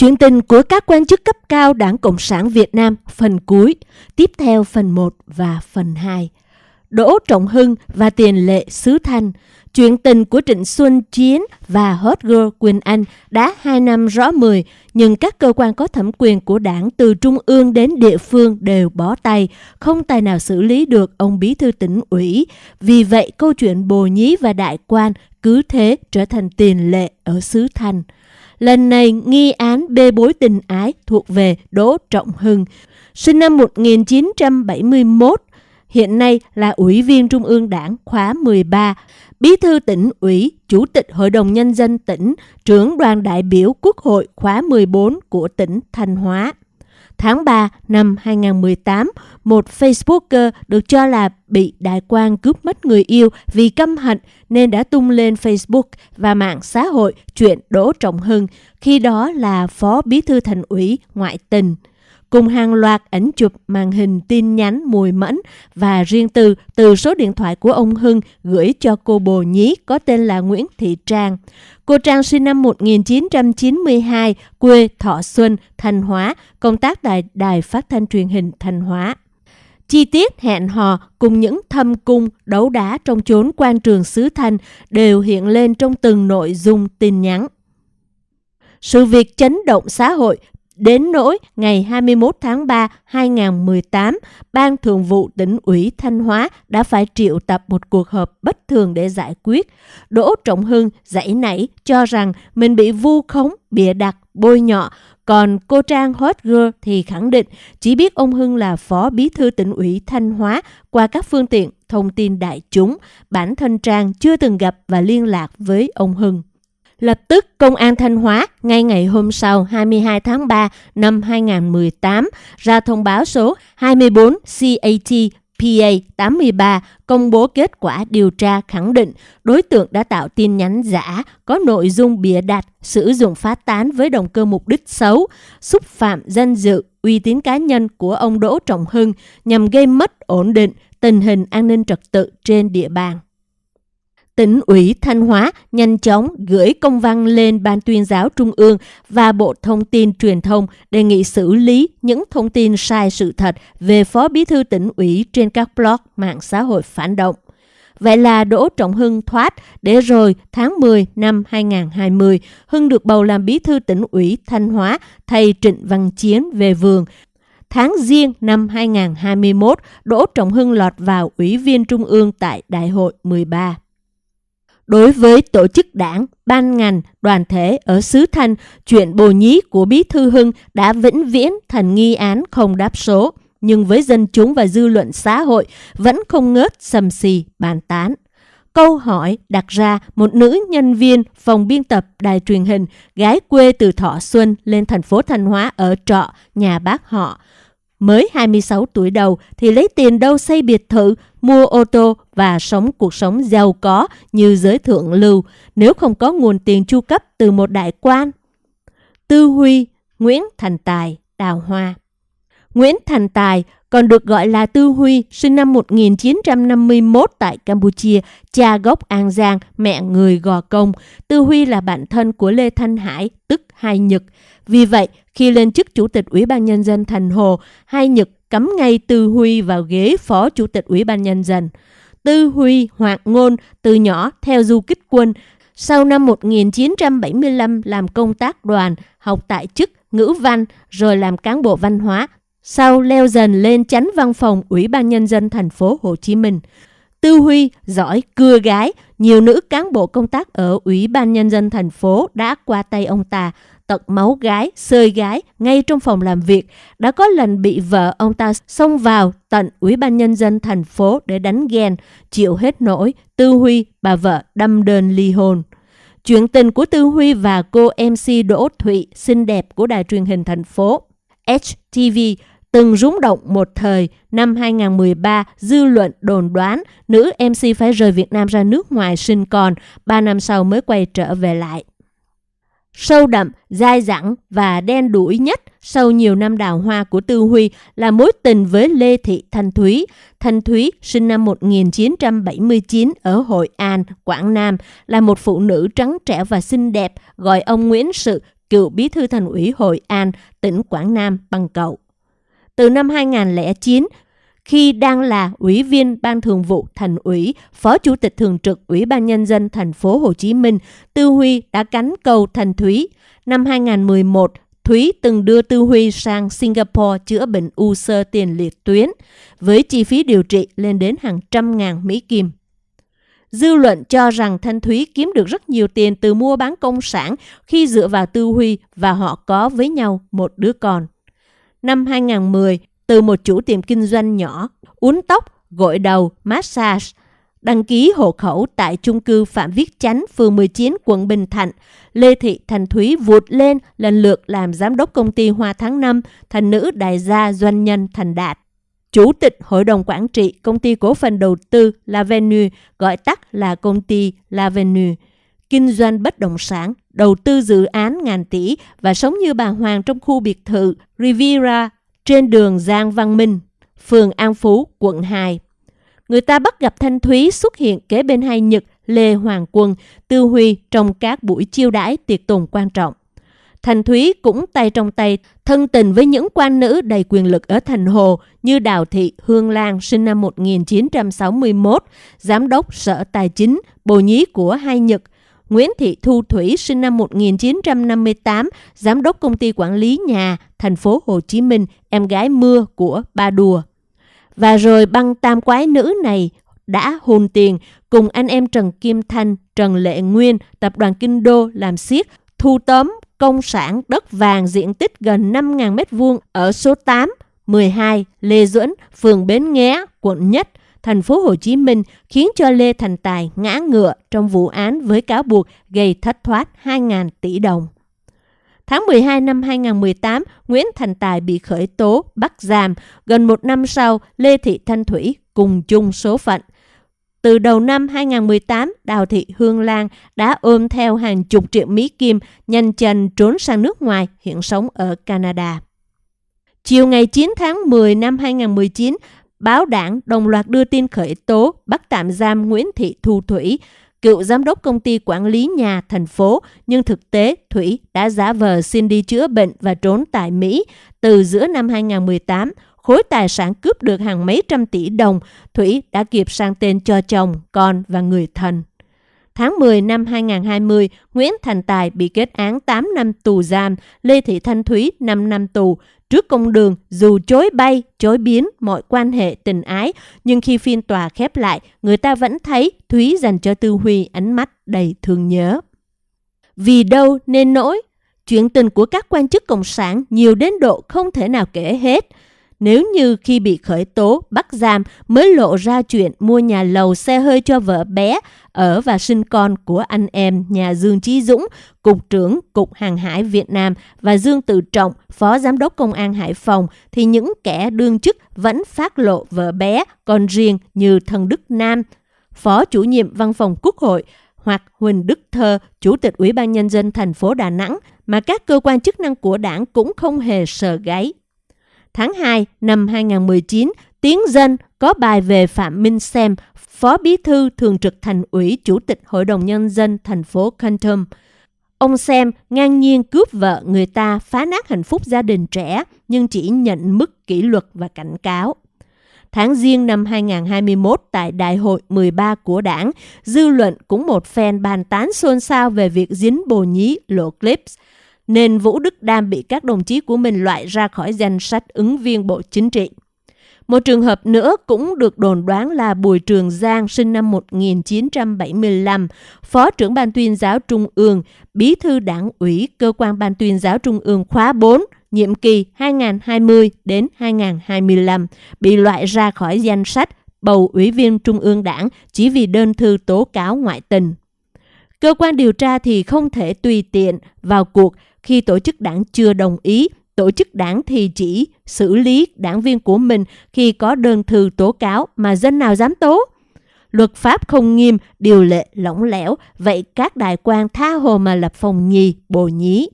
Chuyện tình của các quan chức cấp cao Đảng Cộng sản Việt Nam phần cuối, tiếp theo phần 1 và phần 2. Đỗ Trọng Hưng và tiền lệ Sứ Thanh, chuyện tình của Trịnh Xuân Chiến và Hot Girl Quỳnh Anh đã 2 năm rõ 10, nhưng các cơ quan có thẩm quyền của đảng từ trung ương đến địa phương đều bó tay, không tài nào xử lý được ông bí thư tỉnh ủy. Vì vậy, câu chuyện bồ nhí và đại quan cứ thế trở thành tiền lệ ở xứ Thanh. Lần này, nghi án bê bối tình ái thuộc về Đỗ Trọng Hưng, sinh năm 1971, hiện nay là Ủy viên Trung ương Đảng khóa 13, Bí thư tỉnh ủy, Chủ tịch Hội đồng Nhân dân tỉnh, trưởng đoàn đại biểu Quốc hội khóa 14 của tỉnh Thanh Hóa. Tháng 3 năm 2018, một Facebooker được cho là bị đại quan cướp mất người yêu vì căm hận nên đã tung lên Facebook và mạng xã hội chuyện Đỗ Trọng Hưng, khi đó là Phó Bí thư Thành ủy ngoại tình cùng hàng loạt ảnh chụp màn hình tin nhắn mùi mẫn và riêng tư từ số điện thoại của ông Hưng gửi cho cô bồ nhí có tên là Nguyễn Thị Trang. Cô Trang sinh năm 1992, quê Thọ Xuân, Thanh Hóa, công tác tại Đài Phát thanh truyền hình Thanh Hóa. Chi tiết hẹn hò cùng những thâm cung đấu đá trong chốn quan trường xứ Thanh đều hiện lên trong từng nội dung tin nhắn. Sự việc chấn động xã hội Đến nỗi ngày 21 tháng 3 2018, Ban Thường vụ tỉnh ủy Thanh Hóa đã phải triệu tập một cuộc họp bất thường để giải quyết. Đỗ Trọng Hưng dãy nảy cho rằng mình bị vu khống, bịa đặt, bôi nhọ, còn cô Trang Hot Girl thì khẳng định chỉ biết ông Hưng là phó bí thư tỉnh ủy Thanh Hóa qua các phương tiện thông tin đại chúng. Bản thân Trang chưa từng gặp và liên lạc với ông Hưng. Lập tức, Công an Thanh Hóa ngay ngày hôm sau 22 tháng 3 năm 2018 ra thông báo số 24 CAT PA 83 công bố kết quả điều tra khẳng định đối tượng đã tạo tin nhắn giả có nội dung bịa đặt, sử dụng phát tán với động cơ mục đích xấu, xúc phạm danh dự, uy tín cá nhân của ông Đỗ Trọng Hưng nhằm gây mất ổn định tình hình an ninh trật tự trên địa bàn tỉnh ủy Thanh Hóa nhanh chóng gửi công văn lên Ban tuyên giáo Trung ương và Bộ Thông tin Truyền thông đề nghị xử lý những thông tin sai sự thật về Phó Bí thư tỉnh ủy trên các blog mạng xã hội phản động. Vậy là Đỗ Trọng Hưng thoát để rồi tháng 10 năm 2020, Hưng được bầu làm bí thư tỉnh ủy Thanh Hóa thay Trịnh Văn Chiến về vườn. Tháng Giêng năm 2021, Đỗ Trọng Hưng lọt vào Ủy viên Trung ương tại Đại hội 13. Đối với tổ chức đảng, ban ngành, đoàn thể ở xứ Thanh, chuyện bồ nhí của Bí Thư Hưng đã vĩnh viễn thành nghi án không đáp số, nhưng với dân chúng và dư luận xã hội vẫn không ngớt sầm xì bàn tán. Câu hỏi đặt ra một nữ nhân viên phòng biên tập đài truyền hình gái quê từ Thọ Xuân lên thành phố Thanh Hóa ở trọ nhà bác họ mới 26 tuổi đầu thì lấy tiền đâu xây biệt thự, mua ô tô và sống cuộc sống giàu có như giới thượng lưu nếu không có nguồn tiền chu cấp từ một đại quan. Tư Huy, Nguyễn Thành Tài, Đào Hoa Nguyễn Thành Tài còn được gọi là Tư Huy, sinh năm 1951 tại Campuchia, cha gốc An Giang, mẹ người Gò Công. Tư Huy là bạn thân của Lê Thanh Hải, tức Hai Nhật. Vì vậy, khi lên chức Chủ tịch Ủy ban Nhân dân Thành Hồ, Hai Nhật cấm ngay Tư Huy vào ghế Phó Chủ tịch Ủy ban Nhân dân. Tư Huy hoạt ngôn từ nhỏ theo du kích quân. Sau năm 1975 làm công tác đoàn, học tại chức ngữ văn, rồi làm cán bộ văn hóa. Sau leo dần lên chánh văn phòng Ủy ban Nhân dân thành phố Hồ Chí Minh. Tư Huy giỏi cưa gái, nhiều nữ cán bộ công tác ở Ủy ban Nhân dân thành phố đã qua tay ông ta, tật máu gái, sơi gái ngay trong phòng làm việc. Đã có lần bị vợ ông ta xông vào tận Ủy ban Nhân dân thành phố để đánh ghen, chịu hết nổi, Tư Huy, bà vợ đâm đơn ly hôn. Chuyện tình của Tư Huy và cô MC Đỗ Thụy, xinh đẹp của đài truyền hình thành phố HTV từng rúng động một thời. Năm 2013, dư luận đồn đoán nữ MC phải rời Việt Nam ra nước ngoài sinh con, ba năm sau mới quay trở về lại. Sâu đậm, dai dẳng và đen đuổi nhất sau nhiều năm đào hoa của Tư Huy là mối tình với Lê Thị Thanh Thúy. Thanh Thúy sinh năm 1979 ở Hội An, Quảng Nam, là một phụ nữ trắng trẻo và xinh đẹp, gọi ông Nguyễn Sự cựu bí thư thành ủy Hội An, tỉnh Quảng Nam bằng cậu. Từ năm 2009, khi đang là ủy viên ban thường vụ thành ủy, phó chủ tịch thường trực ủy ban nhân dân thành phố Hồ Chí Minh, Tư Huy đã cánh cầu Thành Thúy. Năm 2011, Thúy từng đưa Tư Huy sang Singapore chữa bệnh u sơ tiền liệt tuyến, với chi phí điều trị lên đến hàng trăm ngàn Mỹ Kim. Dư luận cho rằng Thanh Thúy kiếm được rất nhiều tiền từ mua bán công sản khi dựa vào Tư Huy và họ có với nhau một đứa con. Năm 2010, từ một chủ tiệm kinh doanh nhỏ, uốn tóc, gội đầu, massage, đăng ký hộ khẩu tại chung cư Phạm Viết Chánh, phường 19, quận Bình Thạnh, Lê Thị Thành Thúy vụt lên lần lượt làm giám đốc công ty Hoa Tháng 5, thành nữ đại gia doanh nhân thành đạt. Chủ tịch Hội đồng Quản trị Công ty Cổ phần Đầu tư Lavenue, gọi tắt là công ty Lavenue, kinh doanh bất động sản, đầu tư dự án ngàn tỷ và sống như bà Hoàng trong khu biệt thự Riviera trên đường Giang Văn Minh, phường An Phú, quận 2. Người ta bắt gặp Thanh Thúy xuất hiện kế bên hai Nhật, Lê Hoàng Quân, Tư Huy trong các buổi chiêu đãi tiệc tùng quan trọng. Thành Thúy cũng tay trong tay thân tình với những quan nữ đầy quyền lực ở Thành Hồ như Đào Thị Hương Lan sinh năm 1961, Giám đốc Sở Tài chính, bồ nhí của Hai Nhật, Nguyễn Thị Thu Thủy sinh năm 1958, Giám đốc Công ty Quản lý Nhà, thành phố Hồ Chí Minh, em gái mưa của Ba Đùa. Và rồi băng tam quái nữ này đã hồn tiền cùng anh em Trần Kim Thanh, Trần Lệ Nguyên, tập đoàn Kinh Đô làm siết, thu tóm công sản đất vàng diện tích gần 5.000 m2 ở số 8, 12 Lê Duẩn, phường Bến Nghé, quận Nhất, thành phố Hồ Chí Minh khiến cho Lê Thành Tài ngã ngựa trong vụ án với cáo buộc gây thất thoát 2.000 tỷ đồng. Tháng 12 năm 2018, Nguyễn Thành Tài bị khởi tố, bắt giam. Gần một năm sau, Lê Thị Thanh Thủy cùng chung số phận. Từ đầu năm 2018, Đào Thị Hương Lan đã ôm theo hàng chục triệu Mỹ Kim nhanh chân trốn sang nước ngoài, hiện sống ở Canada. Chiều ngày 9 tháng 10 năm 2019, báo đảng đồng loạt đưa tin khởi tố bắt tạm giam Nguyễn Thị Thu Thủy, cựu giám đốc công ty quản lý nhà thành phố, nhưng thực tế Thủy đã giả vờ xin đi chữa bệnh và trốn tại Mỹ từ giữa năm 2018 khối tài sản cướp được hàng mấy trăm tỷ đồng, Thủy đã kịp sang tên cho chồng, con và người thân. Tháng 10 năm 2020, Nguyễn Thành Tài bị kết án 8 năm tù giam, Lê Thị Thanh Thúy 5 năm tù. Trước công đường, dù chối bay, chối biến mọi quan hệ tình ái, nhưng khi phiên tòa khép lại, người ta vẫn thấy Thúy dành cho Tư Huy ánh mắt đầy thương nhớ. Vì đâu nên nỗi? Chuyện tình của các quan chức cộng sản nhiều đến độ không thể nào kể hết – nếu như khi bị khởi tố, bắt giam mới lộ ra chuyện mua nhà lầu xe hơi cho vợ bé ở và sinh con của anh em nhà Dương Chí Dũng, Cục trưởng Cục Hàng hải Việt Nam và Dương Tự Trọng, Phó Giám đốc Công an Hải Phòng thì những kẻ đương chức vẫn phát lộ vợ bé, con riêng như Thân Đức Nam, Phó chủ nhiệm Văn phòng Quốc hội hoặc Huỳnh Đức Thơ, Chủ tịch Ủy ban Nhân dân thành phố Đà Nẵng mà các cơ quan chức năng của đảng cũng không hề sờ gáy tháng 2 năm 2019, Tiến Dân có bài về Phạm Minh Xem, Phó Bí thư Thường trực Thành ủy Chủ tịch Hội đồng Nhân dân thành phố Canton. Ông Xem ngang nhiên cướp vợ người ta phá nát hạnh phúc gia đình trẻ nhưng chỉ nhận mức kỷ luật và cảnh cáo. Tháng Giêng năm 2021 tại Đại hội 13 của đảng, dư luận cũng một phen bàn tán xôn xao về việc dính bồ nhí lộ clips – nên Vũ Đức Đam bị các đồng chí của mình loại ra khỏi danh sách ứng viên Bộ Chính trị. Một trường hợp nữa cũng được đồn đoán là Bùi Trường Giang sinh năm 1975, Phó trưởng Ban tuyên giáo Trung ương, Bí thư Đảng ủy Cơ quan Ban tuyên giáo Trung ương khóa 4, nhiệm kỳ 2020 đến 2025, bị loại ra khỏi danh sách bầu ủy viên Trung ương Đảng chỉ vì đơn thư tố cáo ngoại tình. Cơ quan điều tra thì không thể tùy tiện vào cuộc khi tổ chức đảng chưa đồng ý, tổ chức đảng thì chỉ xử lý đảng viên của mình khi có đơn thư tố cáo mà dân nào dám tố. Luật pháp không nghiêm, điều lệ lỏng lẻo, vậy các đại quan tha hồ mà lập phòng nhì, bồ nhí.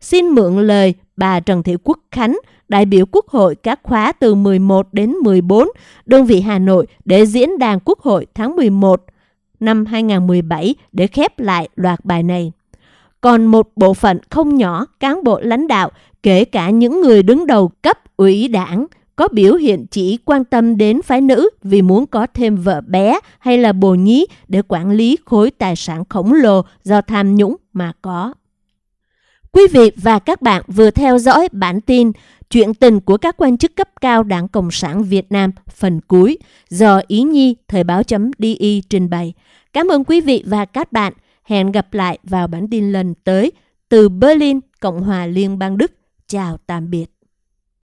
Xin mượn lời bà Trần Thị Quốc Khánh, đại biểu Quốc hội các khóa từ 11 đến 14, đơn vị Hà Nội để diễn đàn Quốc hội tháng 11 năm 2017 để khép lại loạt bài này còn một bộ phận không nhỏ cán bộ lãnh đạo, kể cả những người đứng đầu cấp ủy đảng, có biểu hiện chỉ quan tâm đến phái nữ vì muốn có thêm vợ bé hay là bồ nhí để quản lý khối tài sản khổng lồ do tham nhũng mà có. Quý vị và các bạn vừa theo dõi bản tin Chuyện tình của các quan chức cấp cao Đảng Cộng sản Việt Nam phần cuối do Ý Nhi Thời báo.di trình bày. Cảm ơn quý vị và các bạn. Hẹn gặp lại vào bản tin lần tới từ Berlin, Cộng hòa Liên bang Đức. Chào tạm biệt.